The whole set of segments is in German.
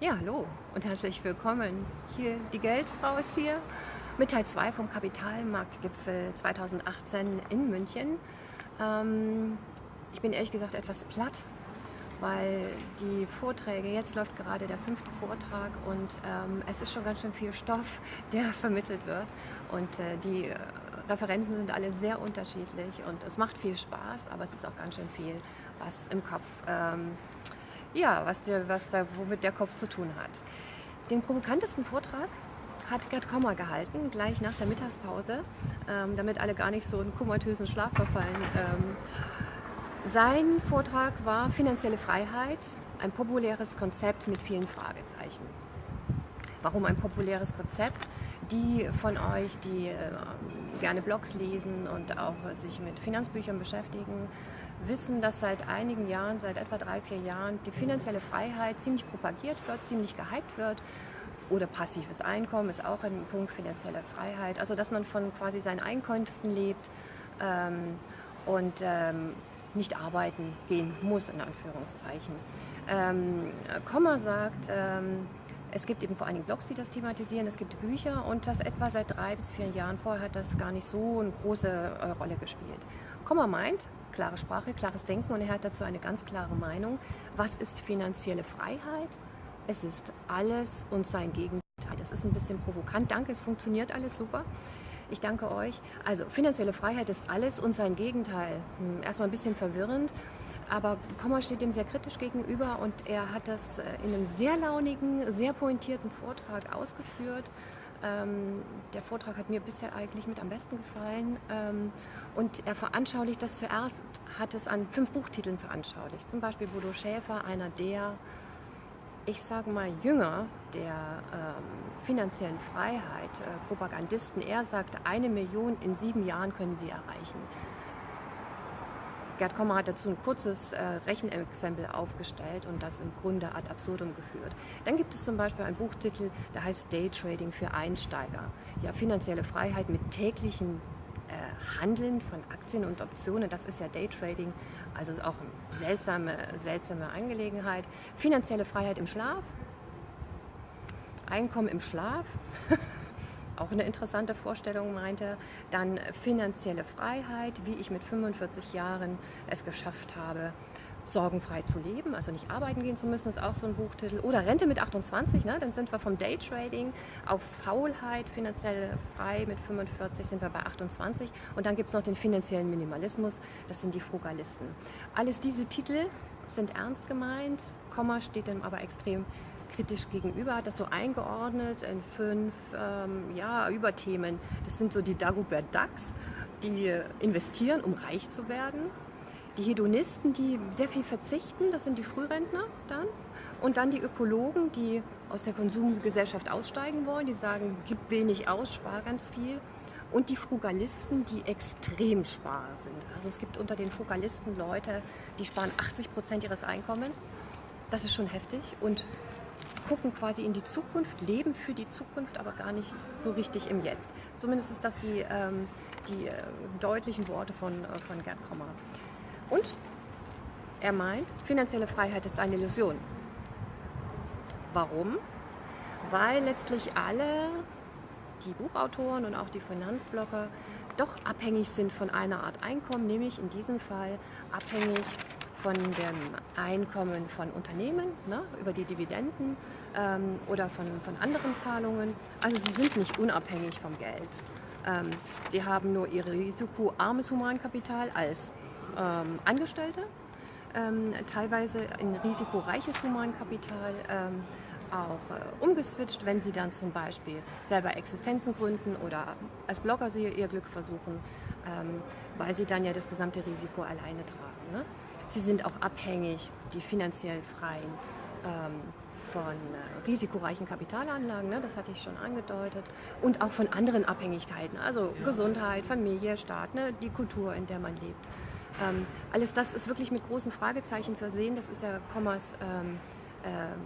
Ja, hallo und herzlich willkommen. Hier, die Geldfrau ist hier mit Teil 2 vom Kapitalmarktgipfel 2018 in München. Ähm, ich bin ehrlich gesagt etwas platt, weil die Vorträge, jetzt läuft gerade der fünfte Vortrag und ähm, es ist schon ganz schön viel Stoff, der vermittelt wird. Und äh, die Referenten sind alle sehr unterschiedlich und es macht viel Spaß, aber es ist auch ganz schön viel, was im Kopf ähm, ja, was, der, was da, womit der Kopf zu tun hat. Den provokantesten Vortrag hat Gerd Kommer gehalten, gleich nach der Mittagspause, ähm, damit alle gar nicht so in komatösen Schlaf verfallen. Ähm, sein Vortrag war Finanzielle Freiheit, ein populäres Konzept mit vielen Fragezeichen. Warum ein populäres Konzept? Die von euch, die äh, gerne Blogs lesen und auch sich mit Finanzbüchern beschäftigen, wissen, dass seit einigen Jahren, seit etwa drei, vier Jahren, die finanzielle Freiheit ziemlich propagiert wird, ziemlich gehypt wird. Oder passives Einkommen ist auch ein Punkt finanzielle Freiheit. Also dass man von quasi seinen Einkünften lebt ähm, und ähm, nicht arbeiten gehen muss, in Anführungszeichen. Ähm, Komma sagt, ähm, es gibt eben vor allen Dingen Blogs, die das thematisieren, es gibt Bücher und das etwa seit drei bis vier Jahren vorher hat das gar nicht so eine große äh, Rolle gespielt. Komma meint, klare Sprache, klares Denken und er hat dazu eine ganz klare Meinung. Was ist finanzielle Freiheit? Es ist alles und sein Gegenteil. Das ist ein bisschen provokant. Danke, es funktioniert alles super. Ich danke euch. Also finanzielle Freiheit ist alles und sein Gegenteil. Hm, erstmal ein bisschen verwirrend, aber Kommer steht dem sehr kritisch gegenüber und er hat das äh, in einem sehr launigen, sehr pointierten Vortrag ausgeführt. Ähm, der Vortrag hat mir bisher eigentlich mit am besten gefallen. Ähm, und er veranschaulicht das zuerst, hat es an fünf Buchtiteln veranschaulicht. Zum Beispiel Bodo Schäfer, einer der, ich sage mal, Jünger der ähm, finanziellen Freiheit, äh, Propagandisten. Er sagt, eine Million in sieben Jahren können sie erreichen. Gerd Kommer hat dazu ein kurzes äh, Rechenexempel aufgestellt und das im Grunde ad absurdum geführt. Dann gibt es zum Beispiel einen Buchtitel, der heißt Daytrading für Einsteiger. Ja, finanzielle Freiheit mit täglichen äh, Handeln von Aktien und Optionen, das ist ja Daytrading, also ist auch eine seltsame, seltsame Angelegenheit. Finanzielle Freiheit im Schlaf, Einkommen im Schlaf. auch eine interessante Vorstellung meinte. Dann finanzielle Freiheit, wie ich mit 45 Jahren es geschafft habe, sorgenfrei zu leben, also nicht arbeiten gehen zu müssen, ist auch so ein Buchtitel. Oder Rente mit 28, ne? dann sind wir vom Daytrading auf Faulheit, finanziell frei mit 45 sind wir bei 28. Und dann gibt es noch den finanziellen Minimalismus, das sind die Frugalisten. Alles diese Titel sind ernst gemeint, Komma steht dem aber extrem kritisch gegenüber, hat das so eingeordnet in fünf ähm, ja, Überthemen. Das sind so die Dagobert Ducks, die investieren, um reich zu werden. Die Hedonisten, die sehr viel verzichten, das sind die Frührentner dann. Und dann die Ökologen, die aus der Konsumgesellschaft aussteigen wollen, die sagen, gib wenig aus, spar ganz viel. Und die Frugalisten, die extrem sparer sind. Also es gibt unter den Frugalisten Leute, die sparen 80 Prozent ihres Einkommens. Das ist schon heftig. Und gucken quasi in die Zukunft, leben für die Zukunft, aber gar nicht so richtig im Jetzt. Zumindest ist das die, ähm, die äh, deutlichen Worte von, äh, von Gerd Kommer. Und er meint, finanzielle Freiheit ist eine Illusion. Warum? Weil letztlich alle, die Buchautoren und auch die Finanzblocker, doch abhängig sind von einer Art Einkommen, nämlich in diesem Fall abhängig von dem Einkommen von Unternehmen ne, über die Dividenden ähm, oder von, von anderen Zahlungen. Also sie sind nicht unabhängig vom Geld. Ähm, sie haben nur ihr risikoarmes Humankapital als ähm, Angestellte, ähm, teilweise ein risikoreiches Humankapital ähm, auch äh, umgeswitcht, wenn sie dann zum Beispiel selber Existenzen gründen oder als Blogger sie ihr Glück versuchen, ähm, weil sie dann ja das gesamte Risiko alleine tragen. Ne? Sie sind auch abhängig, die finanziell Freien, ähm, von äh, risikoreichen Kapitalanlagen, ne, das hatte ich schon angedeutet, und auch von anderen Abhängigkeiten, also ja. Gesundheit, Familie, Staat, ne, die Kultur, in der man lebt. Ähm, alles das ist wirklich mit großen Fragezeichen versehen. Das ist ja Kommas ähm, ähm,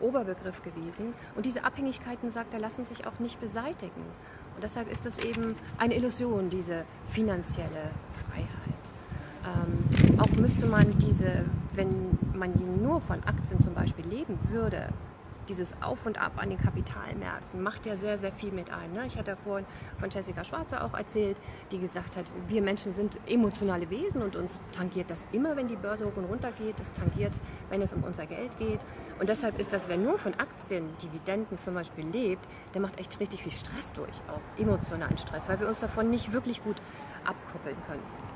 Oberbegriff gewesen. Und diese Abhängigkeiten, sagt er, lassen sich auch nicht beseitigen. Und deshalb ist es eben eine Illusion, diese finanzielle Freiheit. Auch müsste man diese, wenn man nur von Aktien zum Beispiel leben würde, dieses Auf und Ab an den Kapitalmärkten macht ja sehr, sehr viel mit einem. Ne? Ich hatte vorhin von Jessica Schwarzer auch erzählt, die gesagt hat, wir Menschen sind emotionale Wesen und uns tangiert das immer, wenn die Börse hoch und runter geht. Das tangiert, wenn es um unser Geld geht. Und deshalb ist das, wer nur von Aktien, Dividenden zum Beispiel lebt, der macht echt richtig viel Stress durch, auch emotionalen Stress, weil wir uns davon nicht wirklich gut abkoppeln können.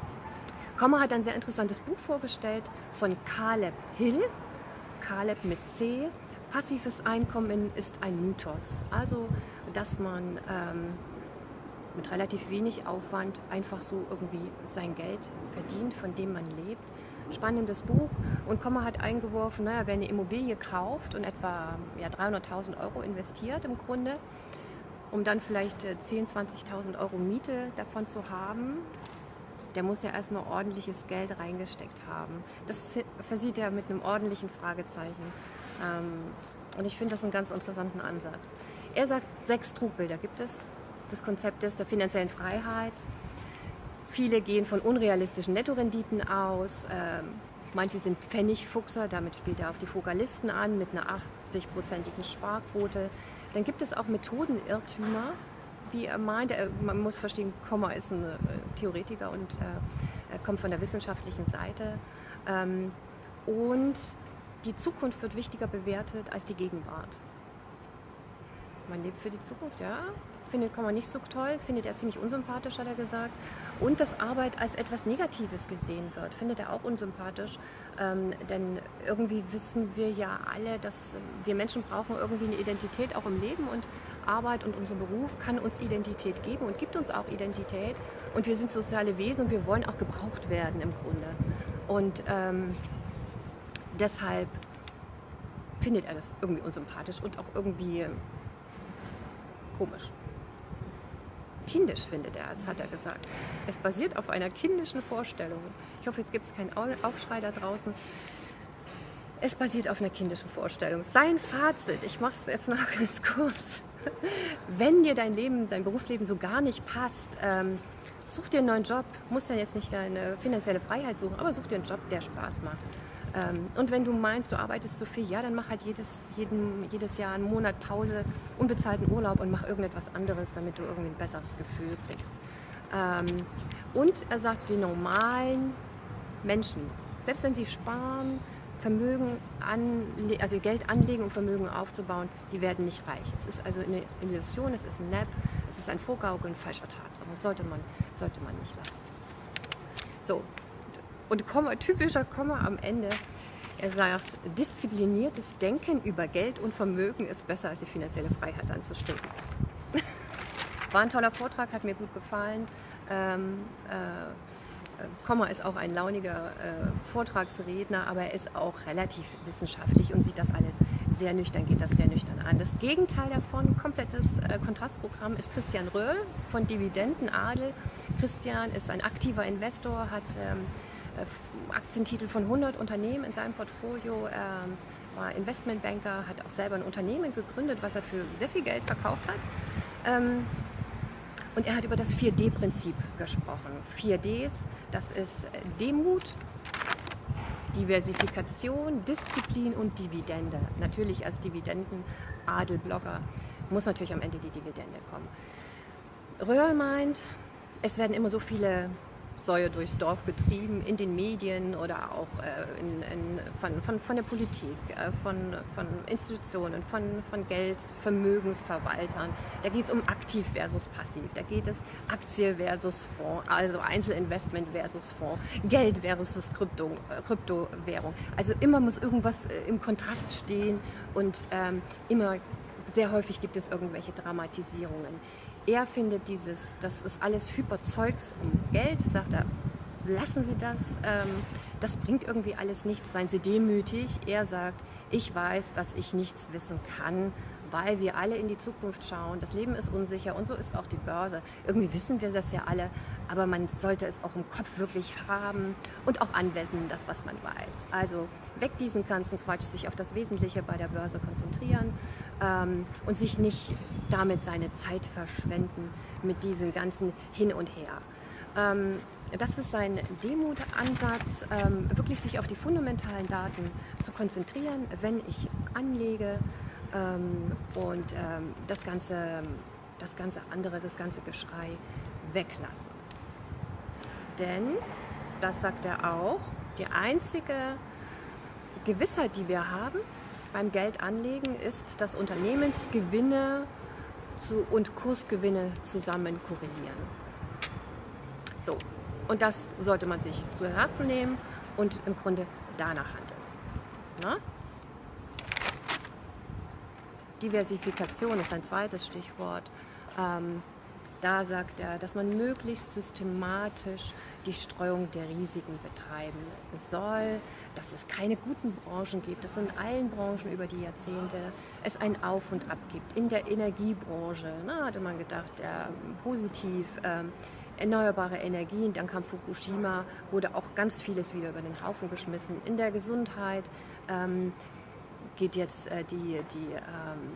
Kommer hat ein sehr interessantes Buch vorgestellt von Caleb Hill, Caleb mit C, Passives Einkommen ist ein Mythos. Also, dass man ähm, mit relativ wenig Aufwand einfach so irgendwie sein Geld verdient, von dem man lebt. Spannendes Buch. Und Kommer hat eingeworfen, naja, wer eine Immobilie kauft und etwa ja, 300.000 Euro investiert im Grunde, um dann vielleicht 10.000, äh, 20.000 Euro Miete davon zu haben, der muss ja erstmal ordentliches Geld reingesteckt haben. Das versieht er mit einem ordentlichen Fragezeichen. Ähm, und ich finde das einen ganz interessanten Ansatz. Er sagt, sechs Trugbilder gibt es des Konzeptes der finanziellen Freiheit. Viele gehen von unrealistischen Nettorenditen aus. Ähm, manche sind Pfennigfuchser, damit spielt er auf die Fokalisten an mit einer 80-prozentigen Sparquote. Dann gibt es auch Methodenirrtümer, wie er meint. man muss verstehen, Komma ist ein äh, Theoretiker und äh, kommt von der wissenschaftlichen Seite. Ähm, und die Zukunft wird wichtiger bewertet als die Gegenwart. Man lebt für die Zukunft, ja. Findet Komma nicht so toll, findet er ziemlich unsympathisch, hat er gesagt. Und dass Arbeit als etwas Negatives gesehen wird, findet er auch unsympathisch. Ähm, denn irgendwie wissen wir ja alle, dass wir Menschen brauchen irgendwie eine Identität auch im Leben und Arbeit und unser Beruf kann uns Identität geben und gibt uns auch Identität. Und wir sind soziale Wesen und wir wollen auch gebraucht werden im Grunde. Und ähm, deshalb findet er das irgendwie unsympathisch und auch irgendwie komisch. Kindisch findet er es, hat er gesagt. Es basiert auf einer kindischen Vorstellung. Ich hoffe, jetzt gibt es keinen Aufschrei da draußen. Es basiert auf einer kindischen Vorstellung. Sein Fazit, ich mache es jetzt noch ganz kurz. Wenn dir dein Leben, dein Berufsleben so gar nicht passt, ähm, such dir einen neuen Job. Musst ja jetzt nicht deine finanzielle Freiheit suchen, aber such dir einen Job, der Spaß macht. Ähm, und wenn du meinst, du arbeitest zu viel, ja, dann mach halt jedes, jeden, jedes Jahr einen Monat Pause, unbezahlten Urlaub und mach irgendetwas anderes, damit du irgendwie ein besseres Gefühl kriegst. Ähm, und er sagt, die normalen Menschen, selbst wenn sie sparen, Vermögen anle also Geld anlegen und Vermögen aufzubauen, die werden nicht reich. Es ist also eine Illusion, es ist ein Nap, es ist ein Vorgaukeln falscher Tatsachen. Das sollte man, sollte man nicht lassen. So, und Komma, typischer Komma am Ende. Er sagt, diszipliniertes Denken über Geld und Vermögen ist besser als die finanzielle Freiheit anzustreben. War ein toller Vortrag, hat mir gut gefallen. Ähm, äh, Komma ist auch ein launiger äh, Vortragsredner, aber er ist auch relativ wissenschaftlich und sieht das alles sehr nüchtern, geht das sehr nüchtern an. Das Gegenteil davon, komplettes äh, Kontrastprogramm, ist Christian Röhl von Dividendenadel. Christian ist ein aktiver Investor, hat ähm, äh, Aktientitel von 100 Unternehmen in seinem Portfolio. Er war Investmentbanker, hat auch selber ein Unternehmen gegründet, was er für sehr viel Geld verkauft hat. Ähm, und er hat über das 4D-Prinzip gesprochen. 4Ds, das ist Demut, Diversifikation, Disziplin und Dividende. Natürlich als Dividenden-Adelblogger muss natürlich am Ende die Dividende kommen. Röhrl meint, es werden immer so viele Säue durchs Dorf getrieben, in den Medien oder auch äh, in, in, von, von, von der Politik, äh, von, von Institutionen, von, von Geld, Vermögensverwaltern. Da geht es um aktiv versus passiv, da geht es Aktie versus Fonds, also Einzelinvestment versus Fonds, Geld versus Krypto, äh, Kryptowährung. Also immer muss irgendwas im Kontrast stehen und ähm, immer sehr häufig gibt es irgendwelche Dramatisierungen er findet dieses, das ist alles Hyperzeugs um Geld, sagt er, lassen Sie das, ähm, das bringt irgendwie alles nichts, seien Sie demütig. Er sagt, ich weiß, dass ich nichts wissen kann, weil wir alle in die Zukunft schauen. Das Leben ist unsicher und so ist auch die Börse. Irgendwie wissen wir das ja alle, aber man sollte es auch im Kopf wirklich haben und auch anwenden, das, was man weiß. Also weg diesen ganzen Quatsch, sich auf das Wesentliche bei der Börse konzentrieren ähm, und sich nicht damit seine Zeit verschwenden mit diesen ganzen Hin und Her. Ähm, das ist sein Demutansatz, ähm, wirklich sich auf die fundamentalen Daten zu konzentrieren, wenn ich anlege ähm, und ähm, das, ganze, das ganze andere, das ganze Geschrei weglassen. Denn, das sagt er auch, die einzige Gewissheit, die wir haben beim Geldanlegen, ist, dass Unternehmensgewinne zu, und Kursgewinne zusammen korrelieren. So, und das sollte man sich zu Herzen nehmen und im Grunde danach handeln. Na? Diversifikation ist ein zweites Stichwort. Ähm, da sagt er, dass man möglichst systematisch die Streuung der Risiken betreiben soll, dass es keine guten Branchen gibt, dass in allen Branchen über die Jahrzehnte es ein Auf und Ab gibt. In der Energiebranche na, hatte man gedacht, ja, positiv, ähm, erneuerbare Energien, dann kam Fukushima, wurde auch ganz vieles wieder über den Haufen geschmissen. In der Gesundheit ähm, geht jetzt äh, die, die ähm,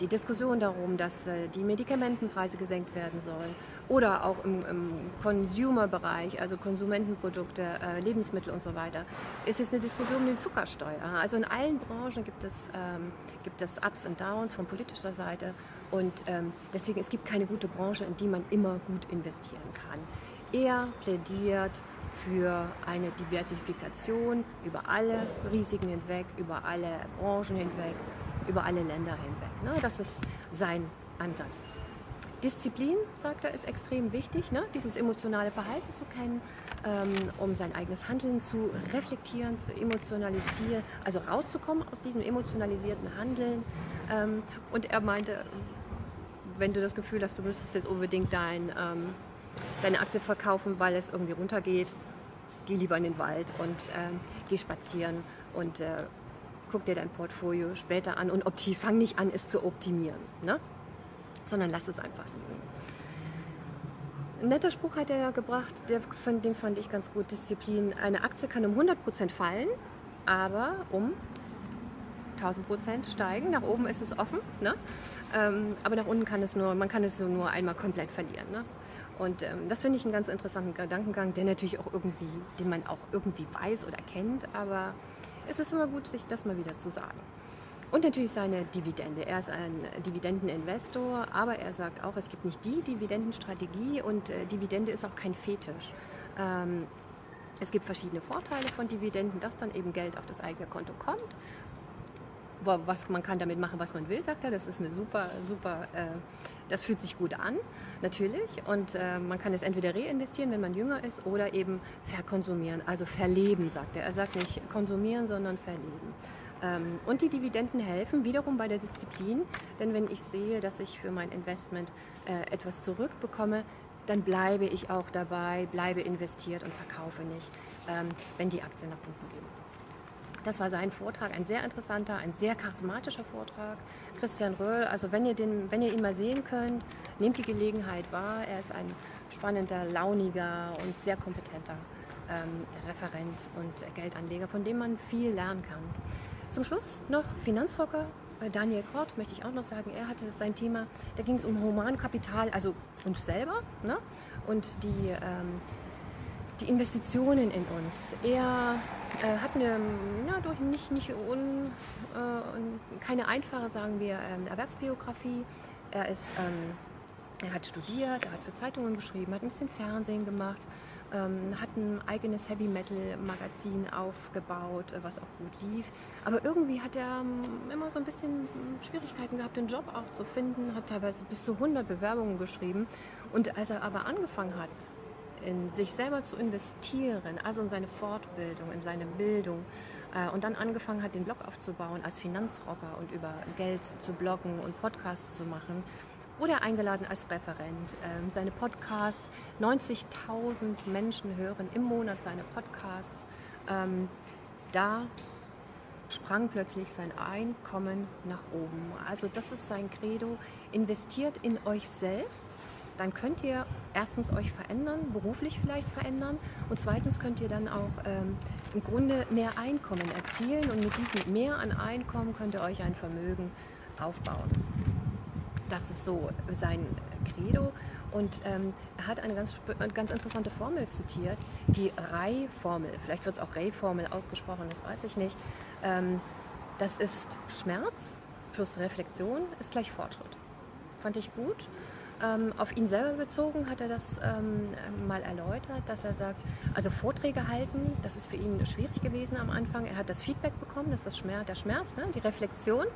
die Diskussion darum, dass äh, die Medikamentenpreise gesenkt werden sollen oder auch im, im Consumer-Bereich, also Konsumentenprodukte, äh, Lebensmittel und so weiter, ist jetzt eine Diskussion um die Zuckersteuer. Also in allen Branchen gibt es, ähm, gibt es Ups und Downs von politischer Seite und ähm, deswegen es gibt keine gute Branche, in die man immer gut investieren kann. Er plädiert für eine Diversifikation über alle Risiken hinweg, über alle Branchen hinweg über alle Länder hinweg. Ne? Das ist sein Ansatz. Disziplin, sagt er, ist extrem wichtig, ne? dieses emotionale Verhalten zu kennen, ähm, um sein eigenes Handeln zu reflektieren, zu emotionalisieren, also rauszukommen aus diesem emotionalisierten Handeln. Ähm, und er meinte, wenn du das Gefühl hast, du müsstest jetzt unbedingt dein, ähm, deine Aktie verkaufen, weil es irgendwie runtergeht, geh lieber in den Wald und ähm, geh spazieren und äh, guck dir dein Portfolio später an und opti fang nicht an, es zu optimieren, ne? sondern lass es einfach liegen. Ein netter Spruch hat er ja gebracht, der, den fand ich ganz gut. Disziplin. Eine Aktie kann um 100% fallen, aber um 1000% steigen. Nach oben ist es offen, ne? Ähm, aber nach unten kann es nur, man kann es nur einmal komplett verlieren. Ne? Und ähm, das finde ich einen ganz interessanten Gedankengang, der natürlich auch irgendwie, den man auch irgendwie weiß oder kennt, aber es ist immer gut, sich das mal wieder zu sagen. Und natürlich seine Dividende. Er ist ein Dividendeninvestor, aber er sagt auch, es gibt nicht die Dividendenstrategie und äh, Dividende ist auch kein Fetisch. Ähm, es gibt verschiedene Vorteile von Dividenden, dass dann eben Geld auf das eigene Konto kommt. Was, man kann damit machen, was man will, sagt er. Das ist eine super, super, äh, das fühlt sich gut an, natürlich. Und äh, man kann es entweder reinvestieren, wenn man jünger ist, oder eben verkonsumieren, also verleben, sagt er. Er sagt nicht konsumieren, sondern verleben. Ähm, und die Dividenden helfen wiederum bei der Disziplin, denn wenn ich sehe, dass ich für mein Investment äh, etwas zurückbekomme, dann bleibe ich auch dabei, bleibe investiert und verkaufe nicht, ähm, wenn die Aktien nach unten gehen. Das war sein Vortrag, ein sehr interessanter, ein sehr charismatischer Vortrag. Christian Röhl, also wenn ihr, den, wenn ihr ihn mal sehen könnt, nehmt die Gelegenheit wahr. Er ist ein spannender, launiger und sehr kompetenter ähm, Referent und Geldanleger, von dem man viel lernen kann. Zum Schluss noch Finanzrocker. Daniel Kort möchte ich auch noch sagen, er hatte sein Thema, da ging es um Humankapital, also uns selber ne? und die, ähm, die Investitionen in uns. Er äh, hat eine, ja, durch nicht, nicht un, äh, keine einfache, sagen wir, ähm, Erwerbsbiografie. Er ist ähm, er hat studiert, er hat für Zeitungen geschrieben, hat ein bisschen Fernsehen gemacht, ähm, hat ein eigenes Heavy Metal Magazin aufgebaut, äh, was auch gut lief. Aber irgendwie hat er ähm, immer so ein bisschen Schwierigkeiten gehabt, den Job auch zu finden, hat teilweise bis zu 100 Bewerbungen geschrieben. Und als er aber angefangen hat, in sich selber zu investieren, also in seine Fortbildung, in seine Bildung äh, und dann angefangen hat, den Blog aufzubauen als Finanzrocker und über Geld zu bloggen und Podcasts zu machen, wurde eingeladen als Referent. Ähm, seine Podcasts, 90.000 Menschen hören im Monat seine Podcasts. Ähm, da sprang plötzlich sein Einkommen nach oben. Also das ist sein Credo. Investiert in euch selbst, dann könnt ihr erstens euch verändern, beruflich vielleicht verändern und zweitens könnt ihr dann auch ähm, im Grunde mehr Einkommen erzielen und mit diesem mehr an Einkommen könnt ihr euch ein Vermögen aufbauen. Das ist so sein Credo. Und ähm, er hat eine ganz, ganz interessante Formel zitiert, die Ray-Formel. Vielleicht wird es auch Ray-Formel ausgesprochen, das weiß ich nicht. Ähm, das ist Schmerz, plus Reflexion ist gleich Fortschritt. Fand ich gut. Ähm, auf ihn selber bezogen hat er das ähm, mal erläutert, dass er sagt, also Vorträge halten, das ist für ihn schwierig gewesen am Anfang. Er hat das Feedback bekommen, das ist das Schmerz, der Schmerz, ne? die Reflexion.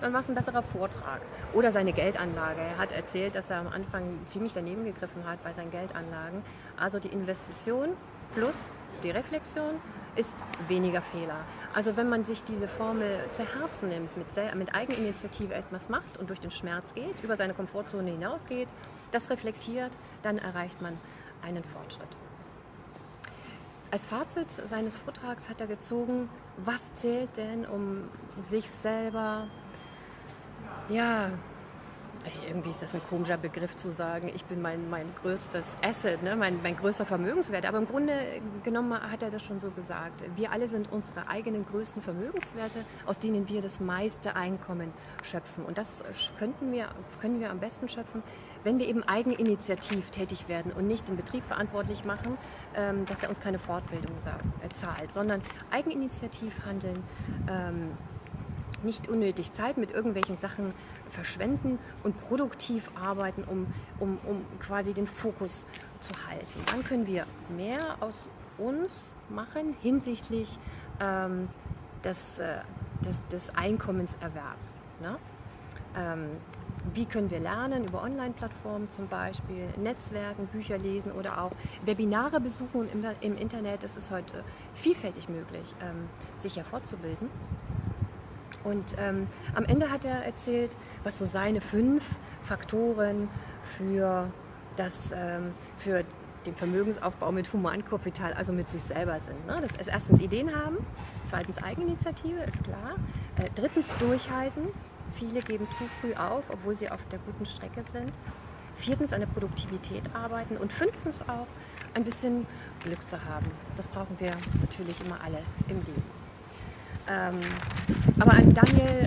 Dann war es ein besserer Vortrag. Oder seine Geldanlage. Er hat erzählt, dass er am Anfang ziemlich daneben gegriffen hat bei seinen Geldanlagen. Also die Investition plus die Reflexion ist weniger Fehler. Also wenn man sich diese Formel zu Herzen nimmt, mit, mit Eigeninitiative etwas macht und durch den Schmerz geht, über seine Komfortzone hinausgeht, das reflektiert, dann erreicht man einen Fortschritt. Als Fazit seines Vortrags hat er gezogen, was zählt denn, um sich selber ja, irgendwie ist das ein komischer Begriff zu sagen, ich bin mein, mein größtes Asset, ne? mein, mein größter Vermögenswert. Aber im Grunde genommen hat er das schon so gesagt. Wir alle sind unsere eigenen größten Vermögenswerte, aus denen wir das meiste Einkommen schöpfen. Und das könnten wir, können wir am besten schöpfen, wenn wir eben eigeninitiativ tätig werden und nicht den Betrieb verantwortlich machen, ähm, dass er uns keine Fortbildung äh, zahlt, sondern eigeninitiativ handeln. Nicht unnötig Zeit mit irgendwelchen Sachen verschwenden und produktiv arbeiten, um, um, um quasi den Fokus zu halten. Dann können wir mehr aus uns machen hinsichtlich ähm, des, äh, des, des Einkommenserwerbs. Ne? Ähm, wie können wir lernen über Online-Plattformen zum Beispiel, Netzwerken, Bücher lesen oder auch Webinare besuchen im, im Internet. Es ist heute vielfältig möglich, ähm, sich ja fortzubilden. Und ähm, am Ende hat er erzählt, was so seine fünf Faktoren für, das, ähm, für den Vermögensaufbau mit Humankapital, also mit sich selber sind. Ne? Das ist erstens Ideen haben, zweitens Eigeninitiative, ist klar. Äh, drittens durchhalten. Viele geben zu früh auf, obwohl sie auf der guten Strecke sind. Viertens an der Produktivität arbeiten und fünftens auch ein bisschen Glück zu haben. Das brauchen wir natürlich immer alle im Leben. Ähm, aber an Daniel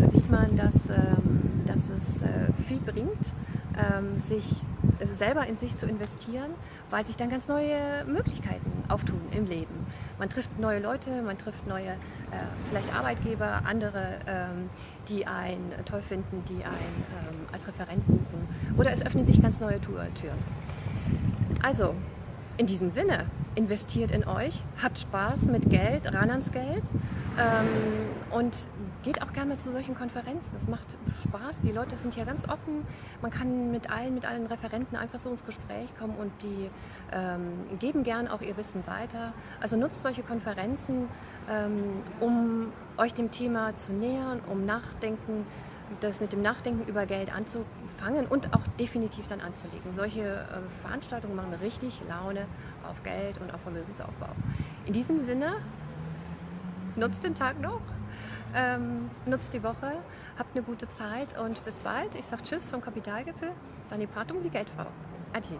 äh, sieht man, dass, ähm, dass es äh, viel bringt, ähm, sich also selber in sich zu investieren, weil sich dann ganz neue Möglichkeiten auftun im Leben. Man trifft neue Leute, man trifft neue, äh, vielleicht Arbeitgeber, andere, ähm, die einen toll finden, die einen ähm, als Referent buchen. Oder es öffnen sich ganz neue Türen. Also, in diesem Sinne, investiert in euch, habt Spaß mit Geld, ran ans Geld ähm, und geht auch gerne mal zu solchen Konferenzen. Es macht Spaß, die Leute sind hier ganz offen. Man kann mit allen, mit allen Referenten einfach so ins Gespräch kommen und die ähm, geben gern auch ihr Wissen weiter. Also nutzt solche Konferenzen, ähm, um euch dem Thema zu nähern, um nachdenken das mit dem Nachdenken über Geld anzufangen und auch definitiv dann anzulegen. Solche äh, Veranstaltungen machen richtig Laune auf Geld und auf Vermögensaufbau. In diesem Sinne, nutzt den Tag noch, ähm, nutzt die Woche, habt eine gute Zeit und bis bald. Ich sage Tschüss vom Kapitalgipfel, Dani Pratung, die Geldfrau. Adieu.